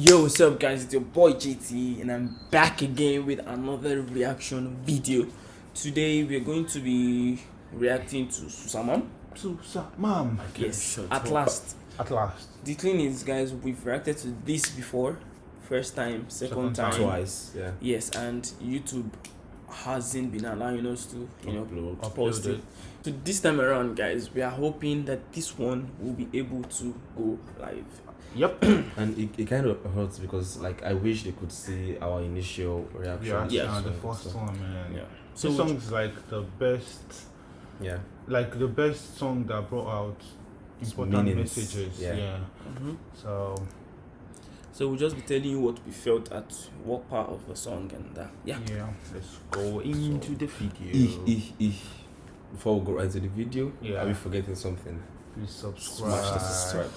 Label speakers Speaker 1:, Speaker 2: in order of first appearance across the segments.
Speaker 1: Yo, what's up, guys? It's your boy JT, and I'm back again with another reaction video. Today, we're going to be reacting to Susamam.
Speaker 2: To mom.
Speaker 1: Yes, at last.
Speaker 2: At last.
Speaker 1: The thing is, guys, we've reacted to this before. First time, second,
Speaker 2: Second
Speaker 1: time.
Speaker 2: time.
Speaker 3: twice. Yeah.
Speaker 1: Yes, and YouTube hasn't been allowing us to, you know,
Speaker 3: Upload.
Speaker 1: post
Speaker 2: Upload
Speaker 1: it. So this time around, guys, we are hoping that this one will be able to go live.
Speaker 2: Yep.
Speaker 3: And it, it kind of hurts because like I wish they could see our initial reaction.
Speaker 2: yeah,
Speaker 1: Yeah.
Speaker 2: yeah. the
Speaker 3: So-
Speaker 2: first one, man.
Speaker 1: Yeah.
Speaker 2: So
Speaker 1: So
Speaker 2: this song is like the best,
Speaker 3: Yeah.
Speaker 2: like the best song that brought out important
Speaker 3: meanings,
Speaker 2: messages.
Speaker 3: yeah.
Speaker 2: Yeah.
Speaker 1: Mhm.
Speaker 2: So
Speaker 1: So we'll just be telling you what we felt at what part of the song and uh, yeah.
Speaker 2: yeah, let's go into the video.
Speaker 3: Before we go right to the video,
Speaker 2: Yeah.
Speaker 3: are we forgetting something?
Speaker 2: Please subscribe.
Speaker 3: Smash the subscribe.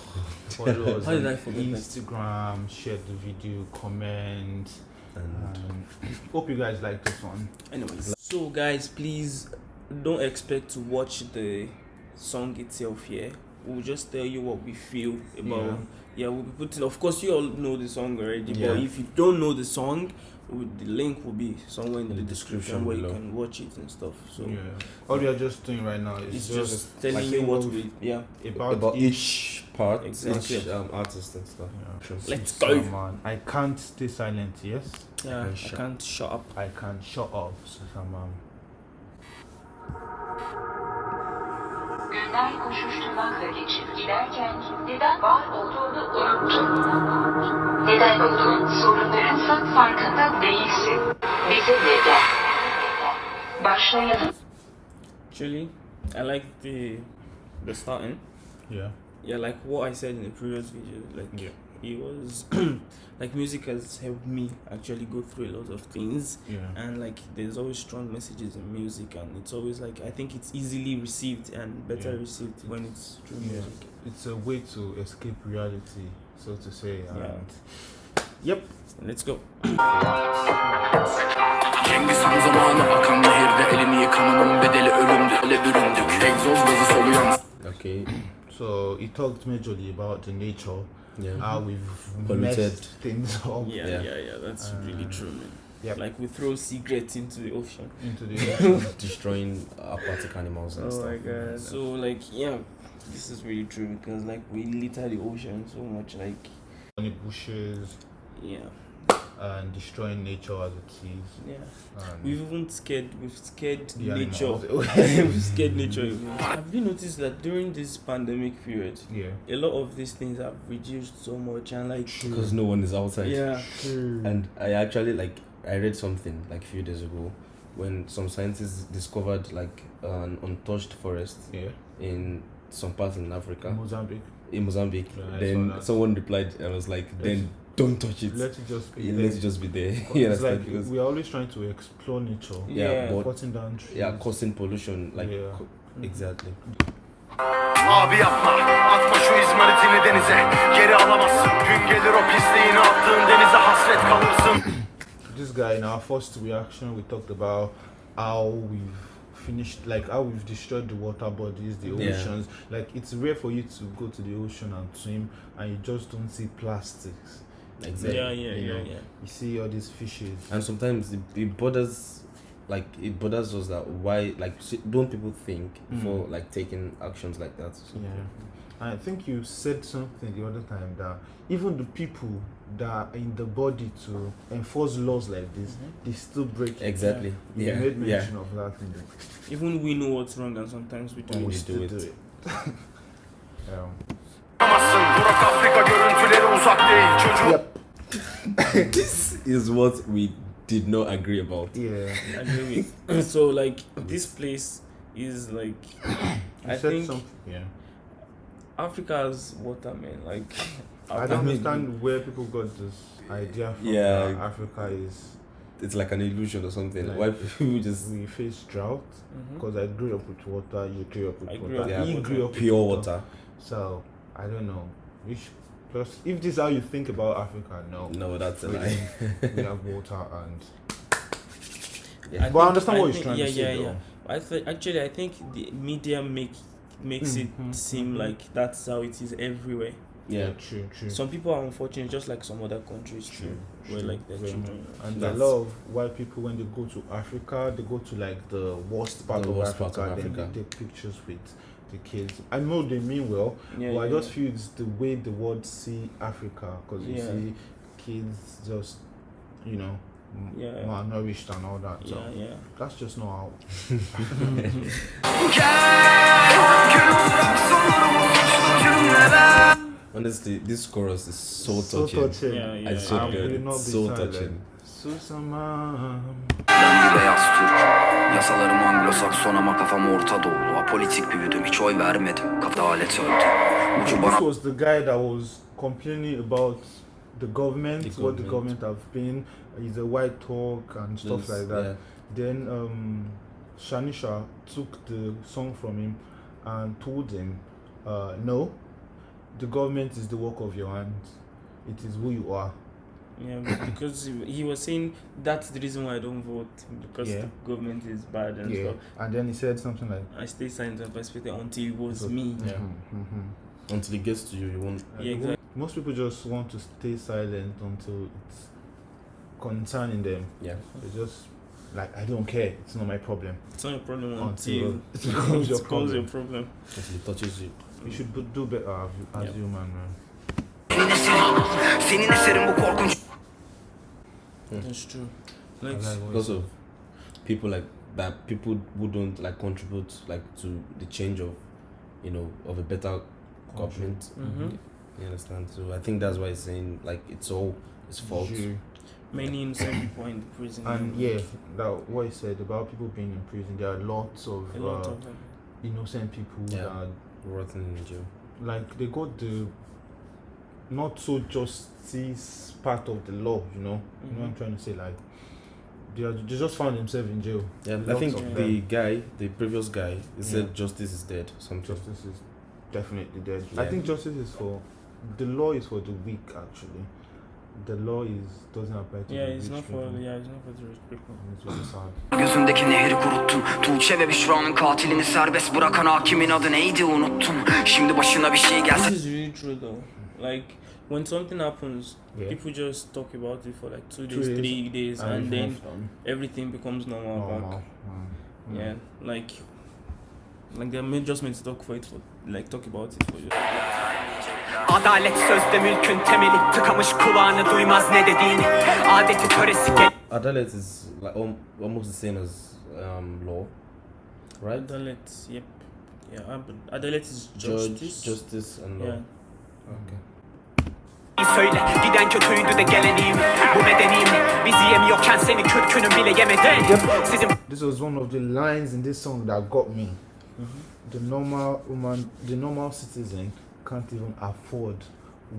Speaker 2: Follow us
Speaker 1: How did
Speaker 2: on
Speaker 1: I forget that?
Speaker 2: Instagram. Share the video. Comment.
Speaker 3: And
Speaker 2: And um, hope you guys like this one.
Speaker 1: Anyways, so guys, please don't expect to watch the song itself here. We'll just tell you what we feel about. Yeah, we'll be putting. Of course, you all know the song already,
Speaker 3: Yeah.
Speaker 1: but if you don't know the song, with the link will be somewhere in,
Speaker 3: In
Speaker 1: the,
Speaker 3: the
Speaker 1: description,
Speaker 3: description
Speaker 1: where
Speaker 3: below.
Speaker 1: you can watch it and stuff. So
Speaker 2: yeah. All we are just doing right now is
Speaker 1: it's
Speaker 2: just,
Speaker 1: just, telling
Speaker 2: like
Speaker 1: you what
Speaker 2: what
Speaker 1: we. Yeah.
Speaker 2: about,
Speaker 3: about
Speaker 2: each.
Speaker 3: each part,
Speaker 1: Exactly.
Speaker 3: each um, artist and stuff.
Speaker 2: Yeah.
Speaker 1: Let's
Speaker 2: So, man, I can't stay silent. Yes,
Speaker 1: Yeah.
Speaker 3: can
Speaker 1: I can't shut up.
Speaker 2: I can't shut up. So, man.
Speaker 4: Günler koşuşturmakla geçip giderken neden var olduğunu unuttun. Neden olduğun sorunlarınsa farkında değilsin. Bize neden? Başlayalım.
Speaker 1: Actually, I like the the starting.
Speaker 2: Yeah.
Speaker 1: Yeah, like what I said in the previous video. Like
Speaker 2: Yeah.
Speaker 1: It was like music has helped me actually go through a lot of things
Speaker 2: Yeah.
Speaker 1: and like there's always strong messages in music and it's always like i think it's easily received and better
Speaker 2: Yeah.
Speaker 1: received when it's through
Speaker 2: Yeah.
Speaker 1: music
Speaker 2: It's a way to escape reality, so to say.
Speaker 1: Yeah.
Speaker 2: And yep.
Speaker 1: let's go
Speaker 5: Cengiz Han zamanı akan nehirde elini yıkamanın bedeli ölümdü Öyle büründük egzoz gazı soluyan
Speaker 3: Okay.
Speaker 2: So he talked majorly about the nature,
Speaker 3: Yeah.
Speaker 2: how we've
Speaker 3: Polluted.
Speaker 2: messed things up
Speaker 1: yeah
Speaker 3: Yeah.
Speaker 1: yeah yeah, that's really um, true man
Speaker 2: Yep.
Speaker 1: like we throw cigarettes into the ocean
Speaker 2: into the ocean.
Speaker 3: Destroying aquatic animals and oh stuff. my God.
Speaker 1: so like yeah this is really true because like we litter the ocean so much like
Speaker 2: Burning bushes
Speaker 1: yeah
Speaker 2: and destroying nature as it is.
Speaker 1: yeah
Speaker 2: And
Speaker 1: we've even scared we've scared nature we've scared nature even. have you noticed that during this pandemic period
Speaker 2: yeah.
Speaker 1: a lot of these things have reduced so much and like
Speaker 3: Because no one is outside.
Speaker 1: yeah
Speaker 3: And I actually like I read something like a few days ago when some scientists discovered like an untouched forest
Speaker 2: Yeah.
Speaker 3: in some parts in Africa,
Speaker 2: Mozambique.
Speaker 3: in Mozambique.
Speaker 2: Yeah,
Speaker 3: then someone replied and was like, "Then don't touch it.
Speaker 2: Let it just be.
Speaker 3: Yeah,
Speaker 2: there.
Speaker 3: Let it just be there."
Speaker 2: It's like
Speaker 3: Because-
Speaker 2: we are always trying to explore nature.
Speaker 3: yeah,
Speaker 1: Yeah.
Speaker 3: but
Speaker 2: Cutting down trees.
Speaker 3: yeah, causing pollution like
Speaker 2: Yeah.
Speaker 3: co- exactly.
Speaker 5: Abi yapma atma şu izmaritini denize Geri alamazsın gün gelir o pisliğini attığın denize hasret kalırsın
Speaker 2: This guy in our first reaction, we talked about how we've finished, like how we've destroyed the water bodies, the
Speaker 3: Yeah.
Speaker 2: oceans. Like it's rare for you to go to the ocean and swim, and you just don't see plastics.
Speaker 3: Exactly.
Speaker 1: yeah yeah
Speaker 2: you
Speaker 1: yeah
Speaker 2: know.
Speaker 1: yeah
Speaker 2: You see all these fishes.
Speaker 3: And sometimes it, it bothers, like it bothers us that why like don't people think
Speaker 2: Mm.
Speaker 3: for like taking actions like that?
Speaker 2: Yeah. I think you said something the other time that even the people that are in the body to enforce laws like this, they still break it.
Speaker 3: Exactly.
Speaker 2: You
Speaker 3: Yeah.
Speaker 2: made
Speaker 3: yeah.
Speaker 2: of that thing.
Speaker 1: even we know what's wrong and sometimes we don't
Speaker 3: we
Speaker 2: We
Speaker 3: do it.
Speaker 2: do it. um,
Speaker 5: Alamazsın Burak Afrika görüntüleri uzak değil Çocuk
Speaker 2: yep.
Speaker 3: this is what we did not agree about.
Speaker 2: Yeah.
Speaker 1: Agree with so like this place is like
Speaker 2: You
Speaker 1: I
Speaker 2: said
Speaker 1: think
Speaker 2: something. Yeah.
Speaker 1: Africa's water man like
Speaker 2: I don't understand where people got this idea from.
Speaker 3: Yeah.
Speaker 2: that Africa is
Speaker 3: It's like an illusion or something.
Speaker 2: Like-
Speaker 3: why people just
Speaker 2: we face drought
Speaker 1: mm-hmm.
Speaker 2: because I grew up with water. You grew up with
Speaker 1: I grew
Speaker 2: water.
Speaker 1: up
Speaker 3: with
Speaker 2: he
Speaker 1: water.
Speaker 2: grew up with
Speaker 3: pure water?
Speaker 2: So I don't know. Which plus, if this is how you think about Africa, no,
Speaker 3: No, that's a lie.
Speaker 2: we have water and.
Speaker 3: Yeah.
Speaker 2: But I understand what
Speaker 1: you're
Speaker 2: trying
Speaker 1: yeah,
Speaker 2: to say,
Speaker 1: yeah,
Speaker 2: though.
Speaker 1: yeah. I th- actually I think the media make makes
Speaker 2: Mhm,
Speaker 1: it seem
Speaker 2: mhm.
Speaker 1: like that's how it is everywhere.
Speaker 3: Yeah.
Speaker 2: true, true.
Speaker 1: Some people are unfortunate, just like some other countries too,
Speaker 2: True,
Speaker 1: where
Speaker 2: true,
Speaker 1: like their
Speaker 2: very
Speaker 1: children.
Speaker 2: and a
Speaker 3: That's-
Speaker 2: lot of white people when they go to Africa, they go to like the worst part,
Speaker 3: The
Speaker 2: of,
Speaker 3: worst
Speaker 2: Africa,
Speaker 3: part of Africa.
Speaker 2: then they take pictures with the kids. I know they mean well,
Speaker 1: Yeah,
Speaker 2: but I
Speaker 1: yeah,
Speaker 2: just feel it's the way the world see Africa because you
Speaker 1: Yeah.
Speaker 2: see kids just, you know, m-
Speaker 1: Yeah.
Speaker 2: malnourished and all that. So
Speaker 1: yeah, yeah.
Speaker 2: that's just not how.
Speaker 3: Honestly, this chorus is so
Speaker 2: So
Speaker 3: touching.
Speaker 2: touching.
Speaker 1: Yeah, yeah.
Speaker 3: I so
Speaker 2: I
Speaker 3: good.
Speaker 2: will not
Speaker 3: It's
Speaker 2: be
Speaker 3: so
Speaker 2: silent.
Speaker 3: touching.
Speaker 2: Susamam.
Speaker 6: Yasalarım Anglo-Sakson ama kafam Orta Doğulu Apolitik büyüdüm hiç oy vermedim Kafa alet öldü Ucu bana
Speaker 2: This was the guy that was complaining about the government,
Speaker 3: The
Speaker 2: what the
Speaker 3: government.
Speaker 2: government have been. He's a white talk and stuff
Speaker 3: This-
Speaker 2: like that.
Speaker 3: yeah.
Speaker 2: Then um, Shanisha took the song from him and told him, uh, "No, the government is the work of your hands. It is who you are."
Speaker 1: Yeah, because he, he was saying that's the reason why I don't vote because
Speaker 2: Yeah.
Speaker 1: the government is bad and
Speaker 2: yeah.
Speaker 1: stuff.
Speaker 2: And then he said something like,
Speaker 1: I stay silent and perspective until it was
Speaker 2: So-
Speaker 1: me.
Speaker 3: Yeah.
Speaker 2: Mhm, mhm.
Speaker 3: Until it gets to you, you won't.
Speaker 1: Yeah, exactly.
Speaker 2: Most people just want to stay silent until it's concerning them.
Speaker 3: Yeah.
Speaker 2: They just like, I don't care. It's not my problem.
Speaker 1: It's not a problem
Speaker 2: Until
Speaker 1: until
Speaker 2: it becomes your
Speaker 1: it becomes your
Speaker 2: problem.
Speaker 1: problem.
Speaker 3: Until it touches you.
Speaker 2: You should do- do better as, as
Speaker 1: Yeah.
Speaker 2: human, man.
Speaker 6: Senin eserin bu korkunç
Speaker 1: That's true. Like,
Speaker 2: like
Speaker 3: Because of people like that, people who don't like contribute like to the change of, you know, of a better government.
Speaker 1: Mhm.
Speaker 3: You understand? So I think that's why he's saying like it's all his fault.
Speaker 2: You-
Speaker 1: many innocent people are in the prison.
Speaker 2: And yeah, that what he said about people being in prison. There are lots of,
Speaker 1: lot
Speaker 2: uh,
Speaker 1: of
Speaker 2: innocent people
Speaker 3: Yeah.
Speaker 2: that
Speaker 3: Rotten in jail.
Speaker 2: like they got the not so justice part of the law. You know, you know what I'm
Speaker 1: Mhm.
Speaker 2: trying to say. Like they are, they just found themselves in jail.
Speaker 3: Yeah, I think the
Speaker 2: them.
Speaker 3: guy, the previous guy, he said
Speaker 2: Yeah.
Speaker 3: justice is dead. Something.
Speaker 2: Justice is definitely dead. I think justice is for the law is for the weak actually. The law is doesn't apply to
Speaker 1: Yeah,
Speaker 2: the
Speaker 1: it's not for
Speaker 2: people.
Speaker 1: yeah, it's not for the rich people.
Speaker 2: And It's really sad.
Speaker 6: Gözündeki nehri kuruttun Tuğçe ve Büşra'nın katilini serbest bırakan hakimin adı neydi unuttum Şimdi başına bir şey gelse
Speaker 1: This is really true though. Like when something happens,
Speaker 2: Yeah.
Speaker 1: people just talk about it for like two
Speaker 2: Two
Speaker 1: days,
Speaker 2: days,
Speaker 1: three days,
Speaker 2: And
Speaker 1: and
Speaker 2: it's
Speaker 1: then everything becomes normal,
Speaker 2: Normal.
Speaker 1: back.
Speaker 2: Mm.
Speaker 1: Yeah, like like made just meant to talk for it for like talk about it for you.
Speaker 7: Adalet sözde mülkün temeli tıkamış kulağını duymaz ne dediğini Adeti töresi gel
Speaker 3: Adalet is like al- almost the same as um, law, right?
Speaker 1: Adalet, yep. Yeah, ab- adalet is
Speaker 3: Judge,
Speaker 1: justice.
Speaker 3: justice, and law.
Speaker 1: yeah.
Speaker 3: Okay.
Speaker 7: Söyle giden kötüydü de gelen iyi mi? Bu medeni mi? Bizi yemiyorken seni kürkünün bile yemedi Sizin
Speaker 2: This was one of the lines in this song that got me. The normal woman, the normal citizen, can't even afford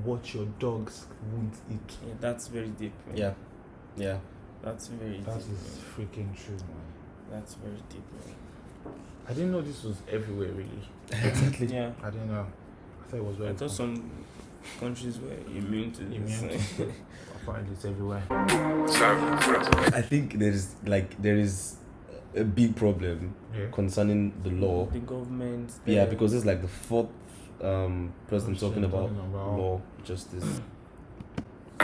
Speaker 2: what your dogs won't eat.
Speaker 1: Yeah, that's very deep. man.
Speaker 3: Yeah, yeah.
Speaker 1: That's very
Speaker 2: That
Speaker 1: deep.
Speaker 2: is
Speaker 1: man.
Speaker 2: freaking true, man.
Speaker 1: That's very deep. man.
Speaker 2: I didn't know this was everywhere, really.
Speaker 3: exactly.
Speaker 1: Yeah.
Speaker 2: I didn't know. I thought it was very.
Speaker 1: I thought
Speaker 2: common.
Speaker 1: some countries were immune to this.
Speaker 2: Immune to Apparently, it's everywhere.
Speaker 3: I think there is like there is a big problem
Speaker 2: Yeah.
Speaker 3: concerning the law.
Speaker 1: the government.
Speaker 3: Yeah, because it's like the fourth um, president talking about
Speaker 2: talking about-
Speaker 3: law, justice.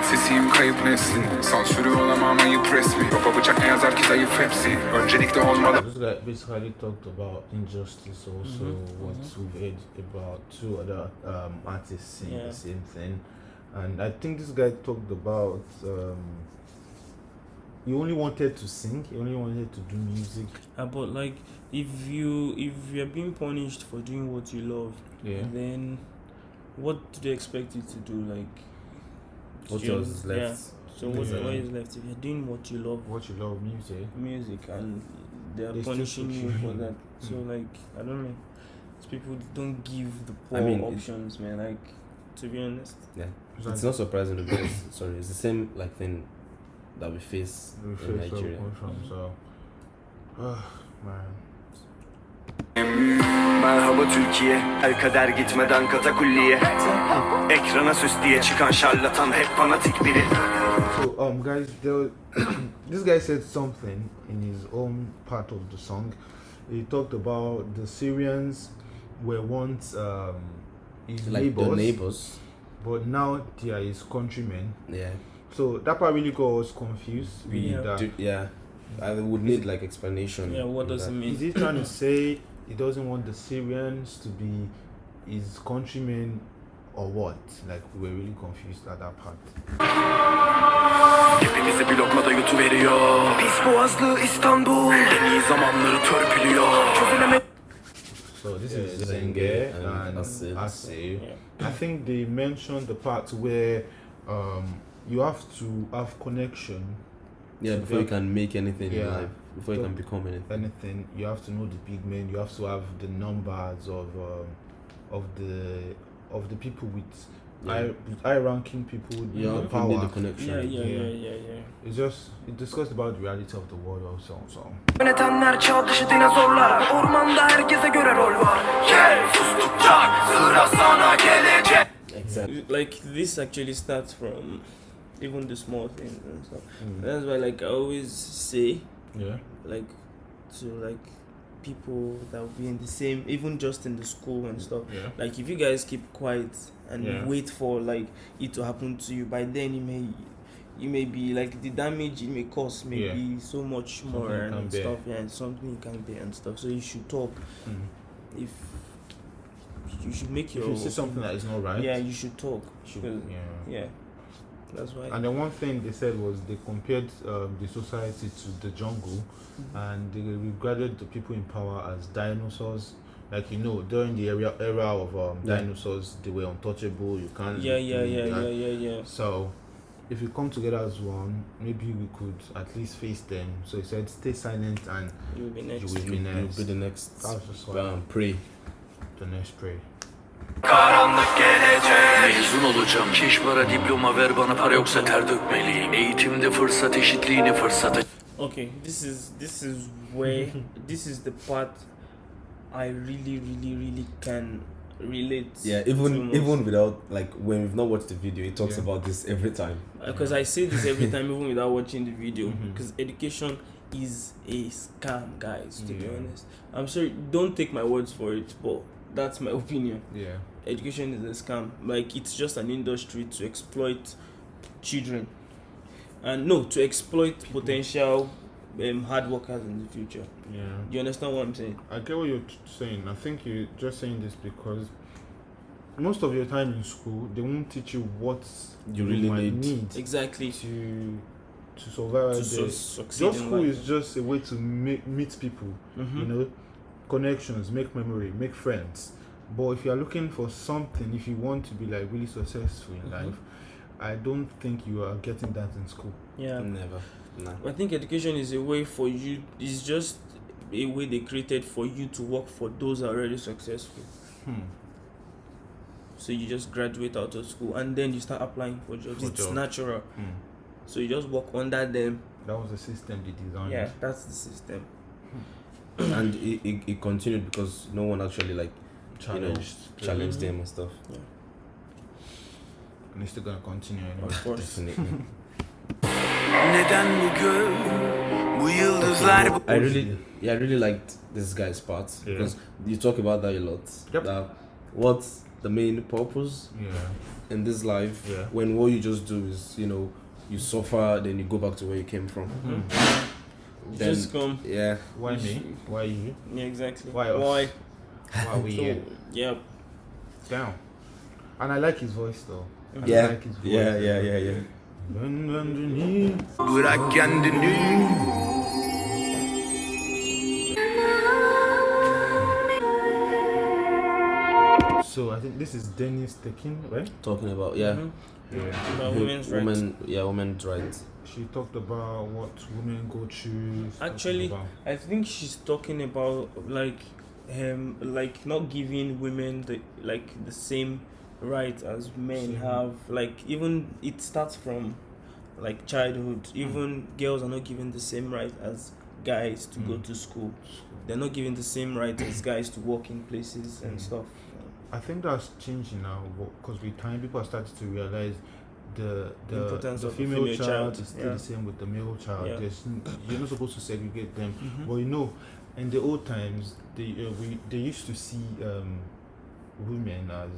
Speaker 8: Sesiyim kayıp neslin Sansürü olamam ayıp resmi Baba bıçak ne yazar ki zayıf hepsi Öncelikle olmalı
Speaker 2: This guy basically talked about injustice, also
Speaker 1: Mhm,
Speaker 2: what
Speaker 1: mhm.
Speaker 2: we've heard about two other um, artists saying
Speaker 1: Yeah.
Speaker 2: the same thing. And I think this guy talked about um, he only wanted to sing, he only wanted to do music.
Speaker 1: Uh, but like, if you if you're being punished for doing what you love,
Speaker 2: Yeah.
Speaker 1: then what do they expect you to do? Like,
Speaker 3: What
Speaker 1: you-
Speaker 3: else is left?
Speaker 1: Yeah. So what
Speaker 2: Yeah.
Speaker 1: what is left? If you're doing what you love,
Speaker 2: What you love music.
Speaker 1: music, and they are
Speaker 2: They
Speaker 1: punishing you
Speaker 2: you
Speaker 1: for that, so like I don't know. These people don't give the poor
Speaker 3: I mean,
Speaker 1: options, man. Like, to be honest.
Speaker 3: Yeah,
Speaker 2: It's
Speaker 3: it's
Speaker 2: like-
Speaker 3: not surprising because sorry, it's the same like thing that we face
Speaker 2: We
Speaker 3: in
Speaker 2: face where
Speaker 3: Nigeria.
Speaker 2: come so ah, man.
Speaker 6: Merhaba Türkiye El kader gitmeden katakulliye Ekrana süs diye çıkan şarlatan hep fanatik biri
Speaker 2: So um guys there this guy said something in his own part of the song. He talked about the Syrians were once um his
Speaker 3: Like
Speaker 2: neighbors.
Speaker 3: the neighbors.
Speaker 2: but now they are his countrymen.
Speaker 3: Yeah.
Speaker 2: So that part really got us confused. with
Speaker 1: Yeah.
Speaker 2: that.
Speaker 3: Do- yeah. I would need like explanation.
Speaker 1: Yeah, what does
Speaker 3: that.
Speaker 1: it mean?
Speaker 2: Is he trying to say he doesn't want the Syrians to be his countrymen or what? Like we were really confused at that part.
Speaker 5: Hepimizi blokada yutuveriyor Pis boğazlı İstanbul En iyi zamanları törpülüyor Çözüleme
Speaker 2: So this
Speaker 3: Yeah,
Speaker 2: is
Speaker 3: Zen-G
Speaker 2: Zen-G
Speaker 3: and
Speaker 2: and
Speaker 3: Asil.
Speaker 2: Asil.
Speaker 1: Yeah.
Speaker 2: I think they mentioned the part where um, you have to have connection.
Speaker 3: Yeah, before you can make anything in
Speaker 2: Yeah.
Speaker 3: life, before you can become anything.
Speaker 2: anything. You have to know the big men. You have to have the numbers of um, of the of the people with
Speaker 3: Yeah.
Speaker 2: high, high ranking people with
Speaker 3: You
Speaker 2: the
Speaker 3: you
Speaker 2: power.
Speaker 3: need the connection.
Speaker 1: Yeah, yeah,
Speaker 2: Yeah.
Speaker 1: yeah, yeah, yeah.
Speaker 2: It's just it discussed about the reality of the world also. So
Speaker 5: Yönetenler çağ dışı dinozorlar Ormanda herkese göre rol var Gel sustukça sıra sana gelecek
Speaker 3: Exactly.
Speaker 1: Like this actually starts from even the small things and stuff.
Speaker 2: Mm.
Speaker 1: That's why, like, I always say,
Speaker 2: yeah,
Speaker 1: like, to like people that will be in the same, even just in the school and stuff.
Speaker 2: yeah,
Speaker 1: Like, if you guys keep quiet and
Speaker 2: Yeah.
Speaker 1: wait for like it to happen to you, by then you may. You may be like the damage it may cause may
Speaker 2: Yeah.
Speaker 1: be so much more
Speaker 2: Something
Speaker 1: and
Speaker 2: bear.
Speaker 1: stuff, yeah, and something you can bear and stuff. So you should talk.
Speaker 2: Mm.
Speaker 1: If you should make
Speaker 2: If
Speaker 1: your
Speaker 2: you see something that is not right,
Speaker 1: yeah, you should talk.
Speaker 2: should, yeah.
Speaker 1: Yeah, that's why.
Speaker 2: And the one thing they said was they compared um, the society to the jungle, and they regarded the people in power as dinosaurs. Like you know, during the era era of um,
Speaker 3: Yeah.
Speaker 2: dinosaurs, they were untouchable. You can't.
Speaker 1: yeah, yeah, yeah,
Speaker 2: that.
Speaker 1: yeah, yeah, yeah.
Speaker 2: So, if we come together as one, maybe we could at least face them. So he said, stay silent and
Speaker 1: You'll be next.
Speaker 2: you will
Speaker 3: You,
Speaker 2: be
Speaker 3: you'll be the next.
Speaker 2: That was just
Speaker 3: Um, pray.
Speaker 2: the next pray.
Speaker 5: Karanlık gelecek Mezun olacağım Keş para diploma ver bana para yoksa ter dökmeliyim Eğitimde fırsat eşitliğini fırsata
Speaker 1: Okay, this is this is where this is the part I really, really, really can relate.
Speaker 3: Yeah, even
Speaker 1: most.
Speaker 3: even without like when we've not watched the video, it talks
Speaker 2: Yeah.
Speaker 3: about this every time.
Speaker 1: because I say this every time, even without watching the video,
Speaker 2: mm-hmm.
Speaker 1: because education is a scam, guys. To be honest, I'm sorry. Don't take my words for it, but that's my opinion.
Speaker 2: Yeah.
Speaker 1: Education is a scam. Like it's just an industry to exploit children, and no, to exploit potential um, hard workers in the future.
Speaker 2: Yeah.
Speaker 1: You understand what I'm saying?
Speaker 2: I get what you're t- saying. I think you're just saying this because most of your time in school, they won't teach you what
Speaker 3: You really
Speaker 2: might
Speaker 3: need.
Speaker 2: need
Speaker 1: Exactly.
Speaker 2: to to survive.
Speaker 1: To
Speaker 2: the-
Speaker 1: su- succeed
Speaker 2: Your school is just a way to meet, meet people,
Speaker 1: Mhm.
Speaker 2: you know, connections, make memory, make friends. But if you are looking for something, if you want to be like really successful in
Speaker 1: Mhm.
Speaker 2: life, I don't think you are getting that in school.
Speaker 1: Yeah.
Speaker 3: Never. Nah.
Speaker 1: I think education is a way for you. It's just a way they created for you to work for those already successful.
Speaker 2: Hmm.
Speaker 1: So you just graduate out of school and then you start applying for jobs.
Speaker 2: For
Speaker 1: it's
Speaker 2: jobs.
Speaker 1: natural.
Speaker 2: Hmm.
Speaker 1: So you just work under them.
Speaker 2: That was the system they designed.
Speaker 1: Yeah, that's the system.
Speaker 3: and it, it, it continued because no one actually like
Speaker 2: Challenged.
Speaker 3: you know, challenged them and stuff. Yeah.
Speaker 2: And it's still gonna continue anyway.
Speaker 1: Of course.
Speaker 3: Definitely.
Speaker 5: Neden bu göl Bu yıldızlar bu
Speaker 3: I really, yeah, I really liked this guy's part
Speaker 2: Yeah.
Speaker 3: because you talk about that a lot.
Speaker 2: Yep.
Speaker 3: That what's the main purpose
Speaker 2: Yeah.
Speaker 3: in this life
Speaker 2: Yeah.
Speaker 3: when what you just do is you know you suffer then you go back to where you came from.
Speaker 2: Hmm.
Speaker 3: Then-
Speaker 1: just come.
Speaker 3: Yeah.
Speaker 2: Why me? Why you?
Speaker 1: Yeah, exactly.
Speaker 2: Why us?
Speaker 1: Why?
Speaker 2: Why we
Speaker 1: So,
Speaker 2: here?
Speaker 1: yeah.
Speaker 2: Down. And I like his voice though. I
Speaker 3: Yeah.
Speaker 2: like his voice.
Speaker 3: Yeah. Yeah. Yeah. Yeah.
Speaker 2: Ben underneath.
Speaker 5: Bırak kendini
Speaker 2: So I think this is Dennis Tekin, right?
Speaker 3: Talking about yeah.
Speaker 1: Mhm.
Speaker 2: Yeah.
Speaker 1: About women's rights.
Speaker 3: women, yeah, women's rights.
Speaker 2: She talked about what women go through.
Speaker 1: Actually, I think she's talking about like um like not giving women the like the same right as men
Speaker 2: Same.
Speaker 1: have. Like even it starts from like childhood. Even girls are not given the same right as guys to go
Speaker 2: Mm.
Speaker 1: to school. They're not given the same right as guys to work in places and
Speaker 2: Mm.
Speaker 1: stuff.
Speaker 2: I think that's changing now because with time people are starting to realize the the, the
Speaker 1: the
Speaker 2: female,
Speaker 1: female
Speaker 2: child,
Speaker 1: child,
Speaker 2: is still
Speaker 1: yeah.
Speaker 2: the same with the male child.
Speaker 1: Yeah.
Speaker 2: There's you're not supposed to segregate them.
Speaker 1: Mhm.
Speaker 2: But you know, in the old times, they uh, we they used to see um, women as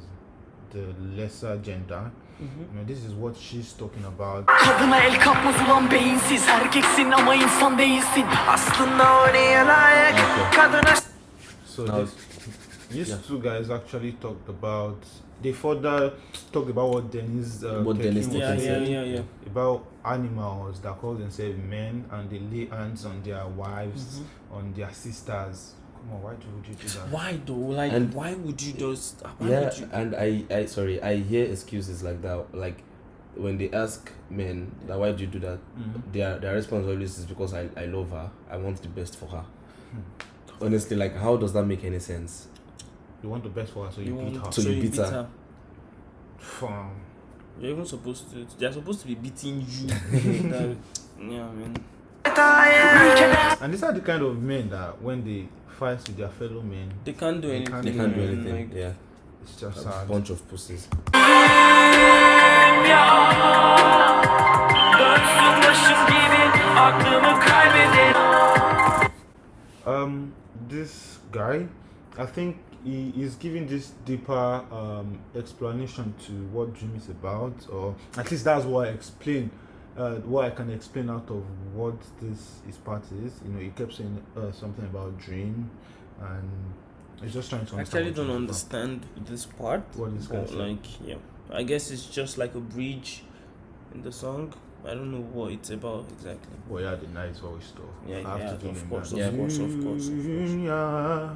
Speaker 2: the lesser gender. You know, this is what she's talking about.
Speaker 7: Kadına el kalkmaz ulan beyinsiz Erkeksin ama insan değilsin Aslında o neye layık Kadına
Speaker 2: So
Speaker 3: Now-
Speaker 2: this, these two guys actually talked about. They further talked about what Dennis. Uh,
Speaker 3: What Dennis
Speaker 1: Yeah,
Speaker 3: Tekin
Speaker 1: yeah, yeah, yeah.
Speaker 2: about animals that call themselves men and they lay hands on their wives, on their sisters. Come on, why do would you do that?
Speaker 1: Why though? Like,
Speaker 3: And-
Speaker 1: why would you just? Why
Speaker 3: yeah
Speaker 1: would you?
Speaker 3: and i i sorry i hear excuses like that like when they ask men that why do you do that
Speaker 2: Mhm.
Speaker 3: their their response always is because i i love her i want the best for her honestly like how does that make any sense
Speaker 2: You want the best for her, so you, beat her.
Speaker 3: So you beat her.
Speaker 2: Fam.
Speaker 1: You're even supposed to. They're supposed to be beating you. That- yeah, man.
Speaker 2: And these are the kind of men that when they fight with their fellow men,
Speaker 1: They can't do
Speaker 2: They
Speaker 1: anything.
Speaker 3: they can't do anything
Speaker 1: Like,
Speaker 3: yeah
Speaker 2: it's just
Speaker 3: a
Speaker 2: sad.
Speaker 3: bunch of pussies
Speaker 7: Dönsün başım gibi Aklımı kaybederim
Speaker 2: Um, this guy, I think he is giving this deeper um, explanation to what dream is about, or at least that's what I explain. Uh, what I can explain out of what this his part is. You know, he kept saying uh, something about dream, and he's just trying to.
Speaker 1: I
Speaker 2: understand
Speaker 1: actually don't
Speaker 2: is
Speaker 1: understand this part.
Speaker 2: What guy
Speaker 1: but, like, yeah, I guess it's just like a bridge in the song. I don't know what it's about exactly.
Speaker 2: about. Well, yeah, the nice voice though.
Speaker 1: Yeah,
Speaker 2: I have
Speaker 1: yeah,
Speaker 2: to give
Speaker 1: of course, of course, of course, of course.
Speaker 2: Yeah.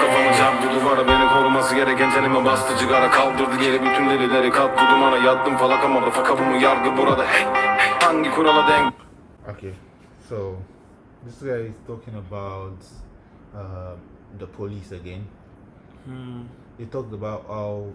Speaker 5: Kafamı çarptı duvara beni koruması gereken tenime bastı cigara Kaldırdı geri bütün delileri kalktı dumana Yattım falaka motherfucker bu mu yargı burada hey, hey, Hangi kurala denk
Speaker 2: Okay, so this guy is talking about uh, the police again.
Speaker 1: Hmm.
Speaker 2: They talked about how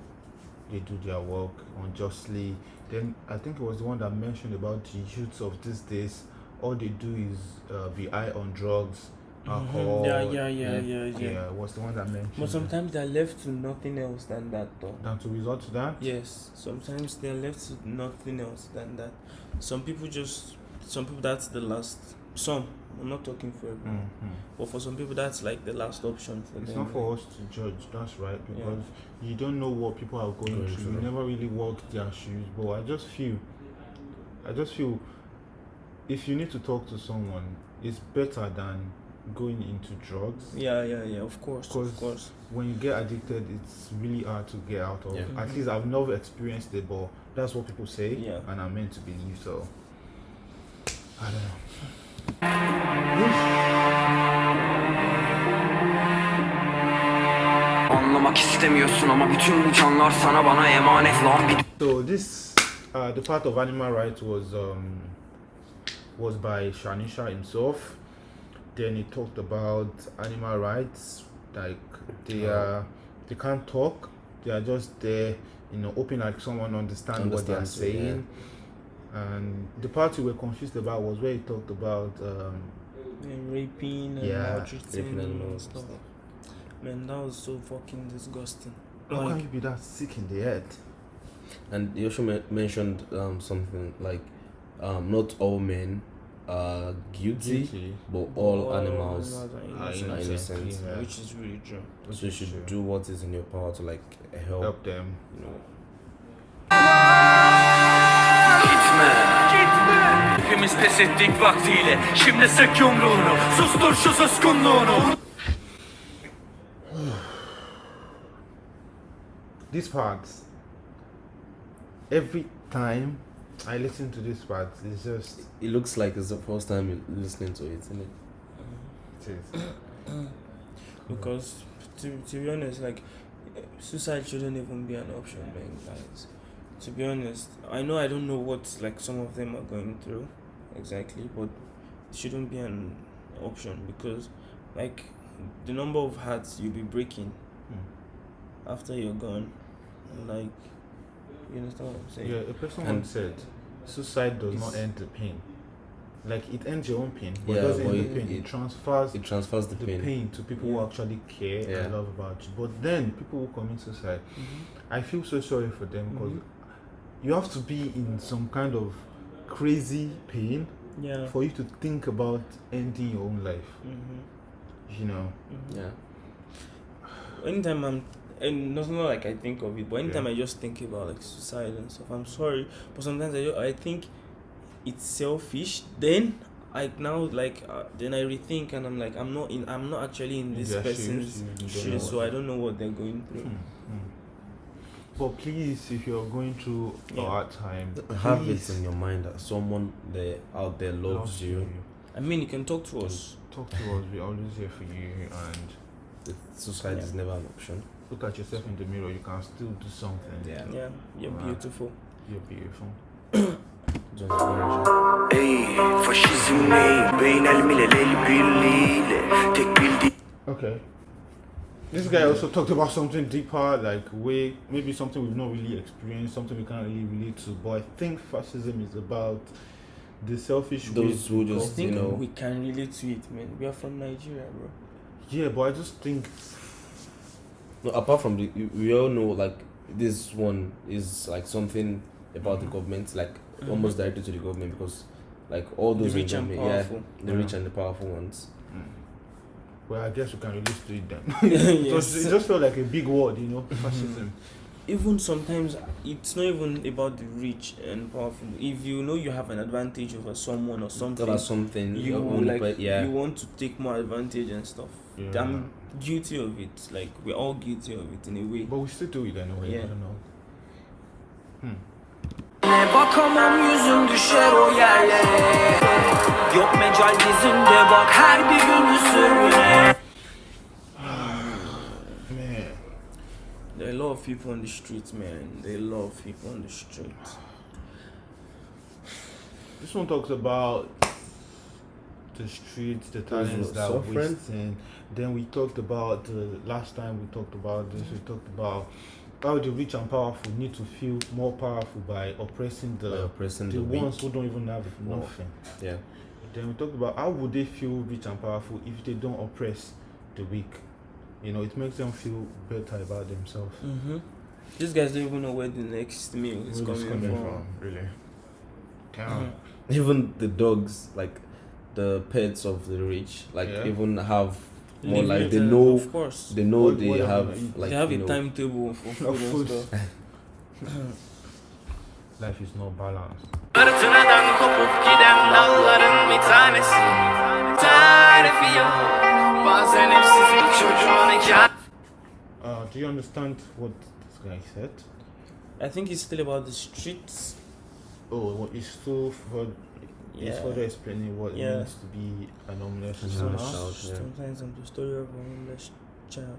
Speaker 2: they do their work unjustly. Then I think it was the one that mentioned about the youths of these days. All they do is uh, be high on drugs, alcohol.
Speaker 1: Mm-hmm. Yeah, yeah, yeah, yeah, yeah.
Speaker 2: Yeah, it was the one that mentioned.
Speaker 1: But sometimes they're left to nothing else than that, though.
Speaker 2: Down to resort to that.
Speaker 1: Yes, sometimes they're left to nothing else than that. Some people just, some people that's the last. Some, I'm not talking for everyone,
Speaker 2: Mhm.
Speaker 1: but for some people that's like the last option for
Speaker 2: It's
Speaker 1: them.
Speaker 2: not for us to judge, that's right,
Speaker 1: Yeah.
Speaker 2: because you don't know what people are going
Speaker 3: Going
Speaker 2: through. You never really walk their shoes. But I just feel, I just feel, if you need to talk to someone, it's better than going into drugs.
Speaker 1: Yeah, yeah, yeah. Of course, of course.
Speaker 2: When you get addicted, it's really hard to get out of.
Speaker 3: Yeah.
Speaker 2: At least I've never experienced it, but that's what people say,
Speaker 1: Yeah.
Speaker 2: and I'm meant to believe. So I don't know.
Speaker 6: Anlamak istemiyorsun ama bütün bu canlar sana bana emanet lan bir
Speaker 2: So this, uh, the part of animal rights was um, was by Şanışer himself. Then he talked about animal rights, like they are they can't talk, they are just there, you know, hoping like someone understand what they are
Speaker 3: Understands it, yeah.
Speaker 2: saying. And the part we were confused about was where he talked about um,
Speaker 1: And raping and
Speaker 2: Yeah,
Speaker 1: maltreating
Speaker 3: raping
Speaker 1: and stuff.
Speaker 3: stuff.
Speaker 1: Man, that was so fucking disgusting.
Speaker 2: how can you be that sick in the head?
Speaker 3: And you also mentioned um, something like um, not all men are guilty,
Speaker 2: Guilty.
Speaker 3: but all,
Speaker 1: all
Speaker 3: animals.
Speaker 1: are
Speaker 2: are
Speaker 1: innocent,
Speaker 3: innocent,
Speaker 2: innocent, yeah.
Speaker 1: which is really true.
Speaker 3: So you should do what is in your power to like help.
Speaker 2: help them.
Speaker 3: You know,
Speaker 7: Gitme Gitme Hepimiz pes ettik vaktiyle Şimdi sık yumruğunu Sustur şu suskunluğunu
Speaker 2: This part, every time I listen to this part, it's just
Speaker 3: it looks like it's the first time you're listening to it, isn't it?
Speaker 2: it is.
Speaker 1: Because to, to be honest, like suicide shouldn't even be an option, man, guys. To be honest, I know I don't know what like some of them are going through exactly, but it shouldn't be an option because like the number of hearts you'll be breaking hmm. after you're gone, like you understand what I'm saying?
Speaker 2: Yeah, a person
Speaker 3: And-
Speaker 2: once said, suicide does not end the pain. Like it ends your own pain, but
Speaker 3: Yeah,
Speaker 2: it doesn't
Speaker 3: but
Speaker 2: end
Speaker 3: it-
Speaker 2: the pain. It,
Speaker 3: it-
Speaker 2: transfers
Speaker 3: It transfers the,
Speaker 2: the
Speaker 3: pain.
Speaker 2: pain. to people who actually care
Speaker 3: Yeah.
Speaker 2: and love about you. But then people who commit suicide, mm-hmm. I feel so sorry for them because mm-hmm. you have to be in some kind of crazy pain
Speaker 1: Yeah.
Speaker 2: for you to think about ending your own life.
Speaker 1: Mm-hmm.
Speaker 2: You know. Mm-hmm.
Speaker 3: Yeah.
Speaker 1: anytime I'm and not not like I think of it, but anytime
Speaker 2: Yeah.
Speaker 1: I just think about like suicide and stuff, I'm sorry, but sometimes I ju- I think it's selfish. Then I now like uh, then I rethink and I'm like I'm not in I'm not actually in
Speaker 2: In
Speaker 1: this
Speaker 2: their
Speaker 1: person's
Speaker 2: you- you don't know
Speaker 1: shoes, so I don't know what they're going through.
Speaker 2: Hmm, hmm. But please, if you're going through
Speaker 1: Yeah.
Speaker 2: a hard time,
Speaker 3: Have it in your mind that someone there out there loves
Speaker 2: loves
Speaker 3: you.
Speaker 1: I mean, you can talk to us.
Speaker 2: Talk to us. We're always here for you. And
Speaker 3: That Suicide is never an option.
Speaker 2: Look at yourself in the mirror. You can still do something.
Speaker 3: Yeah.
Speaker 1: Yeah, you're
Speaker 2: Wow.
Speaker 1: beautiful.
Speaker 2: You're beautiful.
Speaker 3: Just energy.
Speaker 9: Ey faşizm ne? Beyin el milel el birliğiyle Tek bildiğim
Speaker 2: Okay. This guy also talked about something deeper, like way maybe something we've not really experienced, something we can't really relate to. But I think fascism is about the selfish way
Speaker 3: Those who
Speaker 2: to
Speaker 1: I
Speaker 3: just-
Speaker 1: think
Speaker 3: you know-
Speaker 1: we can relate to it, man. We are from Nigeria, bro.
Speaker 2: Yeah, but I just think
Speaker 3: No, apart from the, we- we all know like this one is like something about the government, like
Speaker 1: Mhm.
Speaker 3: almost directly to the government because like all
Speaker 1: The
Speaker 3: those in
Speaker 1: rich and
Speaker 3: government, yeah,
Speaker 1: powerful.
Speaker 3: the
Speaker 2: Yeah.
Speaker 3: rich and the powerful ones.
Speaker 2: well, I guess we can relate to it then.
Speaker 1: yes.
Speaker 2: So it just felt like a big word, you know, fascism.
Speaker 1: even sometimes it's not even about the rich and powerful. If you know you have an advantage over someone or something,
Speaker 3: That something
Speaker 1: you
Speaker 3: own
Speaker 1: like
Speaker 3: yeah.
Speaker 1: you want to take more advantage and stuff.
Speaker 2: Yeah.
Speaker 1: I'm guilty of it. Like we're all guilty of it in a way.
Speaker 2: But we still do it anyway.
Speaker 1: Yeah.
Speaker 2: I don't know.
Speaker 7: Ne bakamam yüzüm düşer o yerlere Yok mecal dizinde bak her bir gün sürüne
Speaker 1: There are a lot of people on the streets, man. There are a lot of people on the streets.
Speaker 2: This one talks about the streets, the
Speaker 3: Those
Speaker 2: talents that
Speaker 3: are
Speaker 2: are
Speaker 3: suffering.
Speaker 2: wasting. Then we talked about the last time we talked about this. We talked about how the rich and powerful need to feel more powerful by oppressing the
Speaker 3: By oppressing
Speaker 2: the,
Speaker 3: the
Speaker 2: ones who don't even have
Speaker 3: Wow.
Speaker 2: nothing.
Speaker 3: Yeah.
Speaker 2: Then we talked about how would they feel rich and powerful if they don't oppress the weak. You know, it makes them feel better about themselves.
Speaker 1: Mm-hmm. These guys don't even know where the next meal is
Speaker 2: Where
Speaker 1: coming,
Speaker 2: it's coming
Speaker 1: from.
Speaker 2: from, really. Damn.
Speaker 1: Mhm.
Speaker 3: Even the dogs, like the pets of the rich, like
Speaker 2: Yeah.
Speaker 3: even have more
Speaker 1: Live
Speaker 3: like they know
Speaker 1: Of course.
Speaker 3: they know
Speaker 2: What-
Speaker 3: they
Speaker 2: what
Speaker 3: have
Speaker 2: are they-
Speaker 3: like
Speaker 1: they have
Speaker 3: you
Speaker 1: a
Speaker 3: know,
Speaker 1: timetable for food,
Speaker 2: Of food.
Speaker 1: and stuff.
Speaker 2: Life is not balanced.
Speaker 7: Fırtınadan kopup giden dalların bir tanesi Tarifi yok Bazen evsiz çocuğun hikayesi
Speaker 2: Uh, do you understand what this guy said?
Speaker 1: I think it's still about the streets.
Speaker 2: Oh, it's still for it's
Speaker 1: Yeah.
Speaker 2: further explaining what
Speaker 1: Yeah.
Speaker 2: it means to be an homeless child.
Speaker 3: yeah.
Speaker 1: Sometimes I'm the story of a homeless child.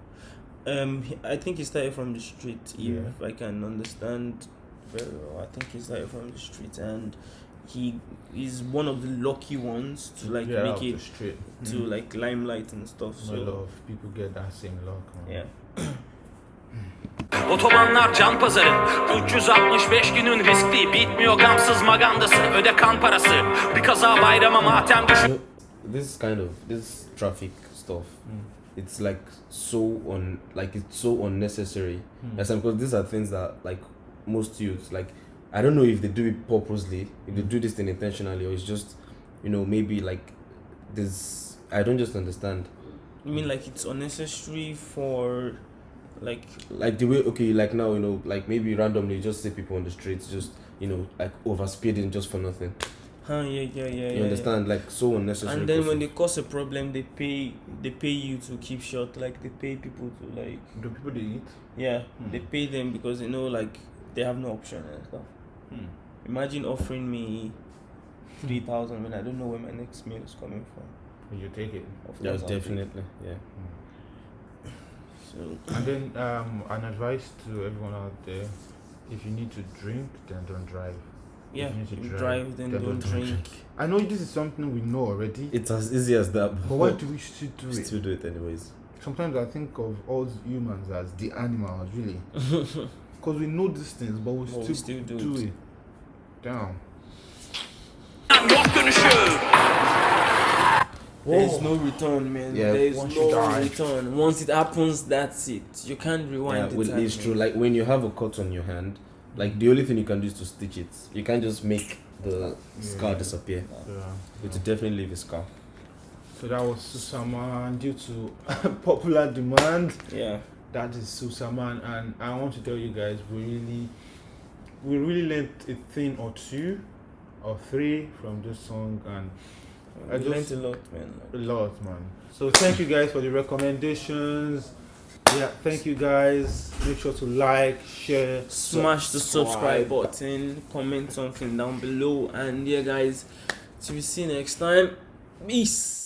Speaker 1: Um, I think he started from the street. If I can understand very well, I think he started from the street, and he is one of the lucky ones to like
Speaker 2: Get out
Speaker 1: make it
Speaker 2: street.
Speaker 1: to
Speaker 2: Mm.
Speaker 1: like limelight and stuff.
Speaker 2: Not a lot
Speaker 1: So
Speaker 2: of people get that same luck. Man.
Speaker 1: yeah.
Speaker 7: Otobanlar can pazarı. 365 günün riskli Bitmiyor gamsız magandası. Öde kan parası. Bir kaza bayrama matem düşün
Speaker 3: this kind of this traffic stuff
Speaker 2: Mm.
Speaker 3: it's like so un like it's so unnecessary.
Speaker 2: Mm.
Speaker 3: Yes, because these are things that like most youths like i don't know if they do it purposely if they do this thing intentionally or it's just you know maybe like this i don't just understand.
Speaker 1: I mean, like it's unnecessary for like
Speaker 3: like the way okay like now you know like maybe randomly just see people on the streets just you know like over speeding just for nothing
Speaker 1: huh yeah yeah yeah
Speaker 3: you
Speaker 1: yeah, yeah.
Speaker 3: understand like so unnecessary
Speaker 1: And then
Speaker 3: cause
Speaker 1: when
Speaker 3: of-
Speaker 1: they cause a problem, they pay they pay you to keep short. Like they pay people to like
Speaker 2: the people they eat?
Speaker 1: yeah,
Speaker 2: Hmm.
Speaker 1: they pay them because they know like they have no option and stuff.
Speaker 2: Hmm.
Speaker 1: Imagine offering me three thousand when I don't know where my next meal is coming from.
Speaker 2: You take it?
Speaker 1: Of
Speaker 3: yeah
Speaker 1: course I'll take it.
Speaker 3: definitely yeah
Speaker 1: So
Speaker 2: And then um, an advice to everyone out there: if you need to drink, then don't drive.
Speaker 1: yeah,
Speaker 2: you need to
Speaker 1: you
Speaker 2: drive,
Speaker 1: drive, then
Speaker 2: then
Speaker 1: don't
Speaker 2: don't
Speaker 1: drink.
Speaker 2: I know this is something we know already,
Speaker 3: it's as easy as that
Speaker 2: but why do we still do
Speaker 3: we
Speaker 2: it?
Speaker 3: still do it anyways
Speaker 2: Sometimes I think of all humans as the animals, really, because we know these things, but we
Speaker 1: But
Speaker 2: still,
Speaker 1: we still do
Speaker 2: do
Speaker 1: it.
Speaker 2: it. Damn.
Speaker 7: Yok dönüşü
Speaker 1: There's no return, man.
Speaker 3: Yeah,
Speaker 1: There's no return. Once it happens, that's it. You can't rewind
Speaker 3: yeah
Speaker 1: the
Speaker 3: well,
Speaker 1: time.
Speaker 3: it's true like when you have a cut on your hand like the only thing you can do is to stitch it you can't just make the scar disappear
Speaker 2: Yeah.
Speaker 3: you have to definitely leave a scar
Speaker 2: So that was Susama, and due to popular demand,
Speaker 1: Yeah.
Speaker 2: that is Susaman, and I want to tell you guys we really we really learned a thing or two or three from this song, and I
Speaker 1: I learned
Speaker 2: just-
Speaker 1: a lot, man.
Speaker 2: a lot, man. So thank you guys for the recommendations. Yeah, thank you guys. Make sure to like, share,
Speaker 1: Smash the subscribe button, comment something down below, and yeah, guys, till we see you next time. Peace.